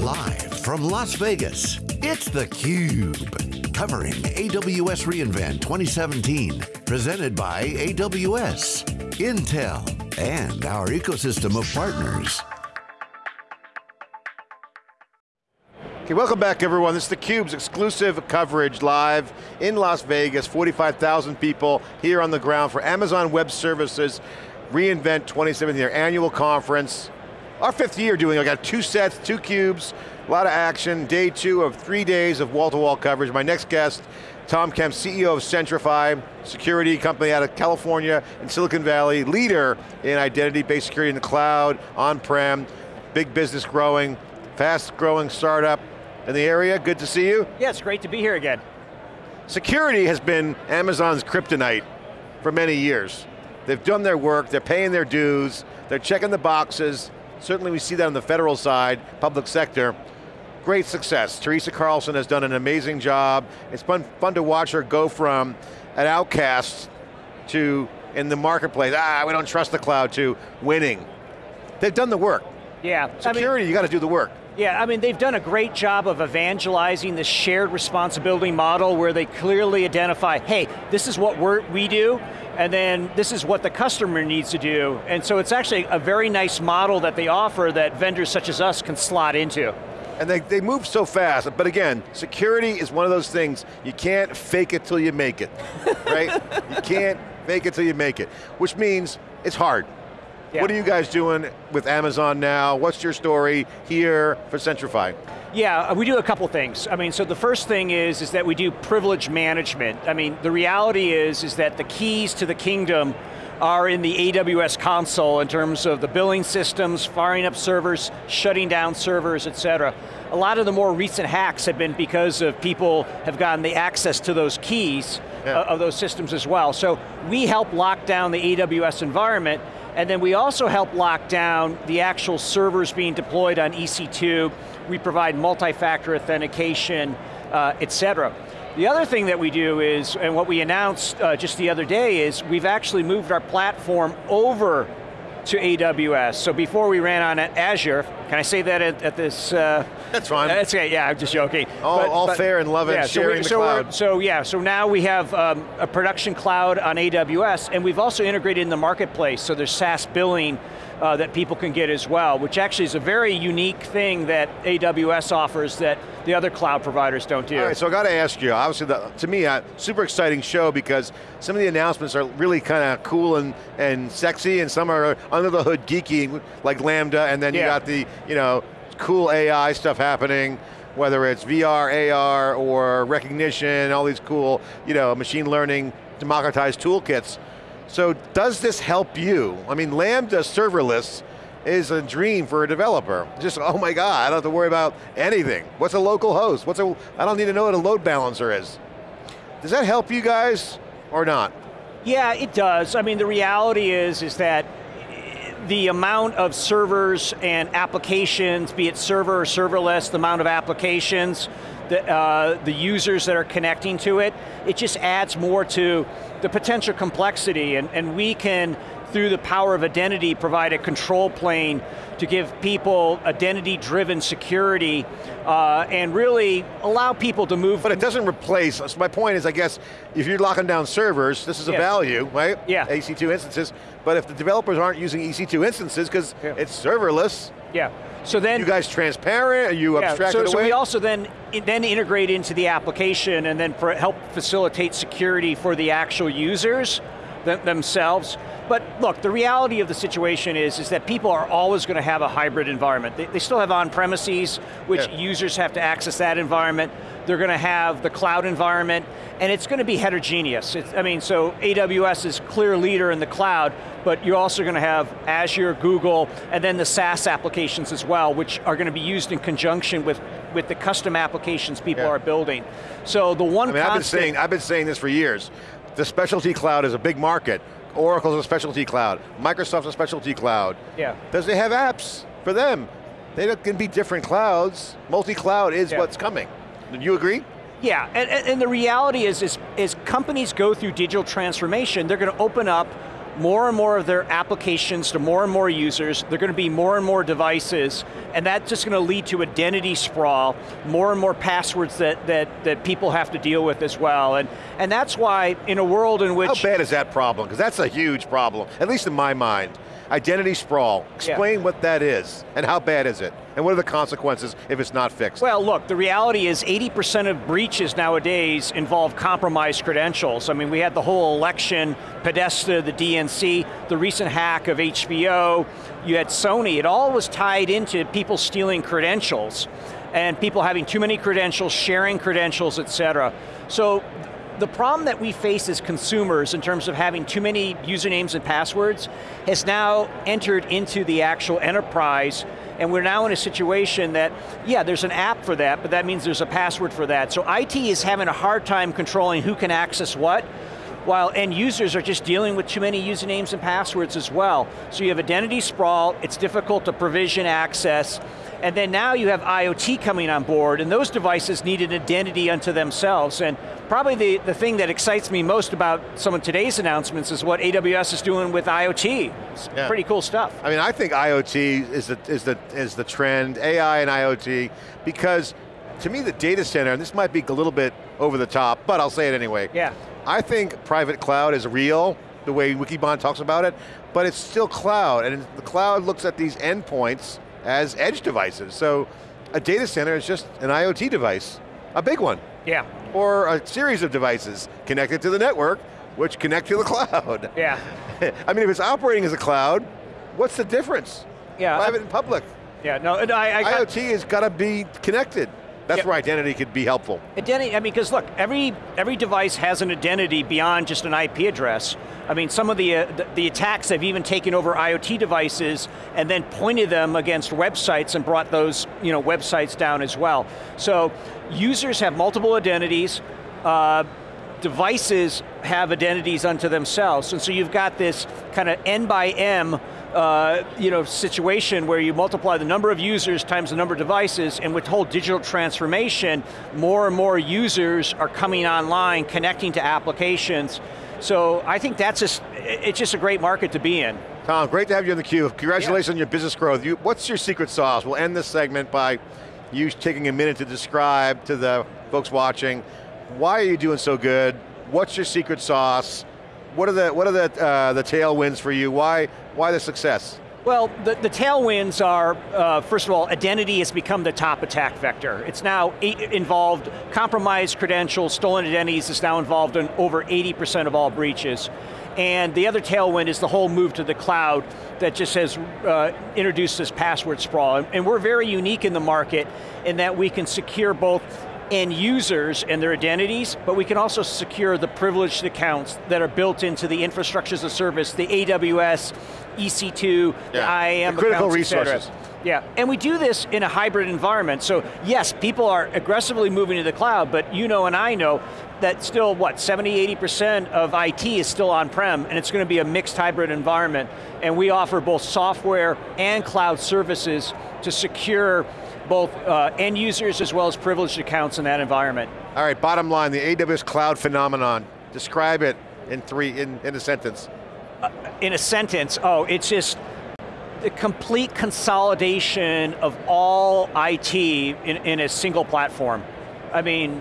Live from Las Vegas, it's theCUBE. Covering AWS reInvent 2017. Presented by AWS, Intel, and our ecosystem of partners. Okay, welcome back everyone. This is theCUBE's exclusive coverage live in Las Vegas, 45,000 people here on the ground for Amazon Web Services reInvent 2017, their annual conference. Our fifth year doing, I got two sets, two cubes, a lot of action, day two of three days of wall-to-wall -wall coverage. My next guest, Tom Kemp, CEO of Centrify, security company out of California and Silicon Valley, leader in identity-based security in the cloud, on-prem, big business growing, fast growing startup, in the area, good to see you. Yeah, it's great to be here again. Security has been Amazon's kryptonite for many years. They've done their work, they're paying their dues, they're checking the boxes. Certainly we see that on the federal side, public sector. Great success. Teresa Carlson has done an amazing job. It's fun, fun to watch her go from an outcast to, in the marketplace, ah, we don't trust the cloud, to winning. They've done the work. Yeah. Security, I mean, you got to do the work. Yeah, I mean, they've done a great job of evangelizing the shared responsibility model where they clearly identify, hey, this is what we do, and then this is what the customer needs to do. And so it's actually a very nice model that they offer that vendors such as us can slot into. And they, they move so fast, but again, security is one of those things, you can't fake it till you make it, right? you can't fake it till you make it, which means it's hard. Yeah. What are you guys doing with Amazon now? What's your story here for Centrify? Yeah, uh, we do a couple things. I mean, so the first thing is, is that we do privilege management. I mean, the reality is, is that the keys to the kingdom are in the AWS console in terms of the billing systems, firing up servers, shutting down servers, et cetera. A lot of the more recent hacks have been because of people have gotten the access to those keys yeah. of those systems as well. So we help lock down the AWS environment and then we also help lock down the actual servers being deployed on EC2. We provide multi-factor authentication, uh, et cetera. The other thing that we do is, and what we announced uh, just the other day is, we've actually moved our platform over to AWS. So before we ran on Azure, can I say that at, at this? Uh, that's fine. That's okay, yeah, I'm just joking. All, but, all but, fair and love yeah, sharing so we, the so cloud. So yeah, so now we have um, a production cloud on AWS, and we've also integrated in the marketplace, so there's SaaS billing uh, that people can get as well, which actually is a very unique thing that AWS offers that the other cloud providers don't do. All right, so I got to ask you, obviously, the, to me, a super exciting show because some of the announcements are really kind of cool and, and sexy, and some are under the hood geeky, like Lambda, and then yeah. you got the, you know, cool AI stuff happening, whether it's VR, AR, or recognition, all these cool, you know, machine learning, democratized toolkits. So does this help you? I mean, Lambda serverless is a dream for a developer. Just, oh my God, I don't have to worry about anything. What's a local host? What's a, I don't need to know what a load balancer is. Does that help you guys or not? Yeah, it does. I mean, the reality is, is that the amount of servers and applications, be it server or serverless, the amount of applications, the, uh, the users that are connecting to it, it just adds more to the potential complexity. And, and we can, through the power of identity, provide a control plane to give people identity-driven security uh, and really allow people to move. But it doesn't replace, so my point is, I guess, if you're locking down servers, this is a value, right? Yeah. EC2 instances, but if the developers aren't using EC2 instances, because yeah. it's serverless, yeah. So then, you guys transparent? Are you yeah, abstract so, away? So we also then then integrate into the application and then for, help facilitate security for the actual users th themselves. But look, the reality of the situation is, is that people are always going to have a hybrid environment. They, they still have on-premises, which yeah. users have to access that environment. They're going to have the cloud environment, and it's going to be heterogeneous. It's, I mean, so AWS is clear leader in the cloud, but you're also going to have Azure, Google, and then the SaaS applications as well, which are going to be used in conjunction with, with the custom applications people yeah. are building. So the one I mean, I've been, saying, I've been saying this for years. The specialty cloud is a big market. Oracle's a specialty cloud. Microsoft's a specialty cloud. Yeah. Does they have apps for them? They can be different clouds. Multi-cloud is yeah. what's coming. Do you agree? Yeah, and, and the reality is, is, is companies go through digital transformation, they're going to open up more and more of their applications to more and more users, they're going to be more and more devices, and that's just going to lead to identity sprawl, more and more passwords that, that, that people have to deal with as well. And, and that's why in a world in which- How bad is that problem? Because that's a huge problem, at least in my mind. Identity sprawl, explain yeah. what that is, and how bad is it? And what are the consequences if it's not fixed? Well, look, the reality is 80% of breaches nowadays involve compromised credentials. I mean, we had the whole election, Podesta, the DNC, the recent hack of HBO, you had Sony, it all was tied into people stealing credentials and people having too many credentials, sharing credentials, et cetera. So the problem that we face as consumers in terms of having too many usernames and passwords has now entered into the actual enterprise and we're now in a situation that, yeah, there's an app for that, but that means there's a password for that. So IT is having a hard time controlling who can access what, while end users are just dealing with too many usernames and passwords as well. So you have identity sprawl, it's difficult to provision access, and then now you have IoT coming on board, and those devices need an identity unto themselves. And probably the, the thing that excites me most about some of today's announcements is what AWS is doing with IoT. It's yeah. pretty cool stuff. I mean, I think IoT is the, is, the, is the trend, AI and IoT, because to me the data center, and this might be a little bit over the top, but I'll say it anyway. Yeah. I think private cloud is real, the way Wikibon talks about it, but it's still cloud, and the cloud looks at these endpoints, as edge devices. So a data center is just an IoT device, a big one. Yeah. Or a series of devices connected to the network, which connect to the cloud. Yeah. I mean, if it's operating as a cloud, what's the difference? Yeah. Private and public. Yeah, no, I, I IoT has got to be connected. That's where identity could be helpful. Identity, I mean, because look, every, every device has an identity beyond just an IP address. I mean, some of the, uh, the, the, attacks have even taken over IoT devices and then pointed them against websites and brought those you know, websites down as well. So users have multiple identities, uh, devices have identities unto themselves, and so you've got this kind of N by M uh, you know, situation where you multiply the number of users times the number of devices, and with whole digital transformation, more and more users are coming online, connecting to applications. So I think that's just, it's just a great market to be in. Tom, great to have you on theCUBE. Congratulations yeah. on your business growth. You, what's your secret sauce? We'll end this segment by you taking a minute to describe to the folks watching, why are you doing so good? What's your secret sauce? What are the what are the uh, the tailwinds for you? Why why the success? Well, the, the tailwinds are, uh, first of all, identity has become the top attack vector. It's now involved, compromised credentials, stolen identities is now involved in over 80% of all breaches. And the other tailwind is the whole move to the cloud that just has uh, introduced this password sprawl. And we're very unique in the market in that we can secure both end users and their identities, but we can also secure the privileged accounts that are built into the infrastructure as a service, the AWS, EC2, yeah. the IAM the critical accounts, resources. Yeah, and we do this in a hybrid environment, so yes, people are aggressively moving to the cloud, but you know and I know that still, what, 70, 80% of IT is still on-prem, and it's going to be a mixed hybrid environment, and we offer both software and cloud services to secure both uh, end users as well as privileged accounts in that environment. All right, bottom line, the AWS cloud phenomenon. Describe it in three, in, in a sentence. Uh, in a sentence, oh, it's just the complete consolidation of all IT in, in a single platform. I mean,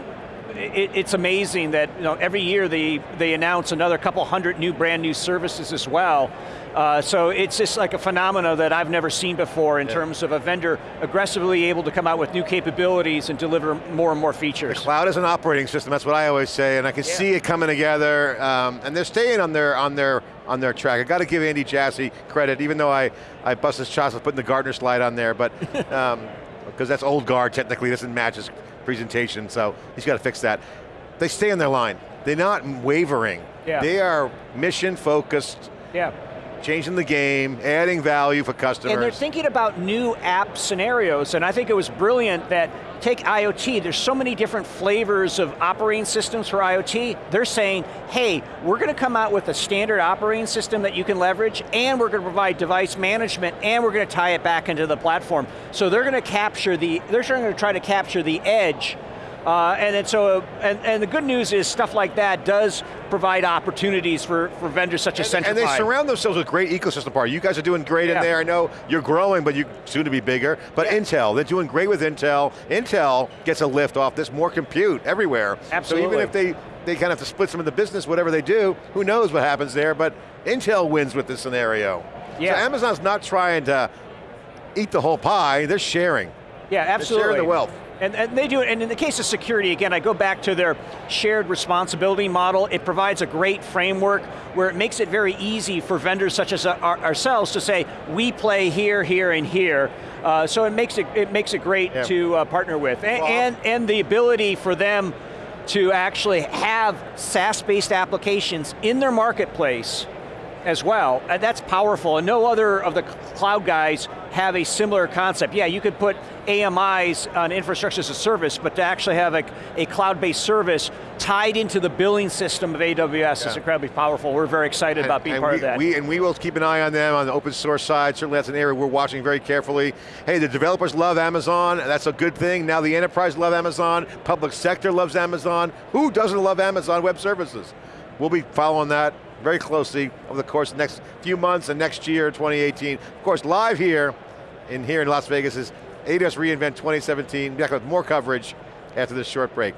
it, it's amazing that you know, every year they, they announce another couple hundred new brand new services as well. Uh, so it's just like a phenomena that I've never seen before in yeah. terms of a vendor aggressively able to come out with new capabilities and deliver more and more features. The cloud is an operating system, that's what I always say, and I can yeah. see it coming together, um, and they're staying on their, on their, on their track. I got to give Andy Jassy credit, even though I, I bust his chops with putting the Gartner slide on there, but, because um, that's old guard technically, doesn't match his presentation, so he's got to fix that. They stay on their line. They're not wavering. Yeah. They are mission focused. Yeah changing the game, adding value for customers. And they're thinking about new app scenarios, and I think it was brilliant that take IoT, there's so many different flavors of operating systems for IoT. They're saying, hey, we're going to come out with a standard operating system that you can leverage, and we're going to provide device management, and we're going to tie it back into the platform. So they're going to capture the, they're going to try to capture the edge Uh, and then so, and, and the good news is stuff like that does provide opportunities for, for vendors such as and, Centrify. And they surround themselves with great ecosystem partners. You guys are doing great yeah. in there. I know you're growing, but you soon to be bigger. But yeah. Intel, they're doing great with Intel. Intel gets a lift off this, more compute everywhere. Absolutely. So even if they, they kind of have to split some of the business, whatever they do, who knows what happens there, but Intel wins with this scenario. Yeah. So Amazon's not trying to eat the whole pie, they're sharing. Yeah, absolutely. They're sharing the wealth. And, and, they do and in the case of security, again, I go back to their shared responsibility model. It provides a great framework where it makes it very easy for vendors such as our, ourselves to say, we play here, here, and here. Uh, so it makes it, it makes it great yeah. to uh, partner with. And, well, and, and the ability for them to actually have SaaS-based applications in their marketplace as well. And that's powerful, and no other of the cloud guys have a similar concept. Yeah, you could put AMIs on infrastructure as a service, but to actually have a, a cloud-based service tied into the billing system of AWS yeah. is incredibly powerful. We're very excited and, about being part we, of that. We, and we will keep an eye on them on the open source side. Certainly that's an area we're watching very carefully. Hey, the developers love Amazon, that's a good thing. Now the enterprise love Amazon, public sector loves Amazon. Who doesn't love Amazon Web Services? We'll be following that very closely over the course of the next few months and next year, 2018. Of course, live here in here in Las Vegas is AWS reInvent 2017. We'll Back with more coverage after this short break.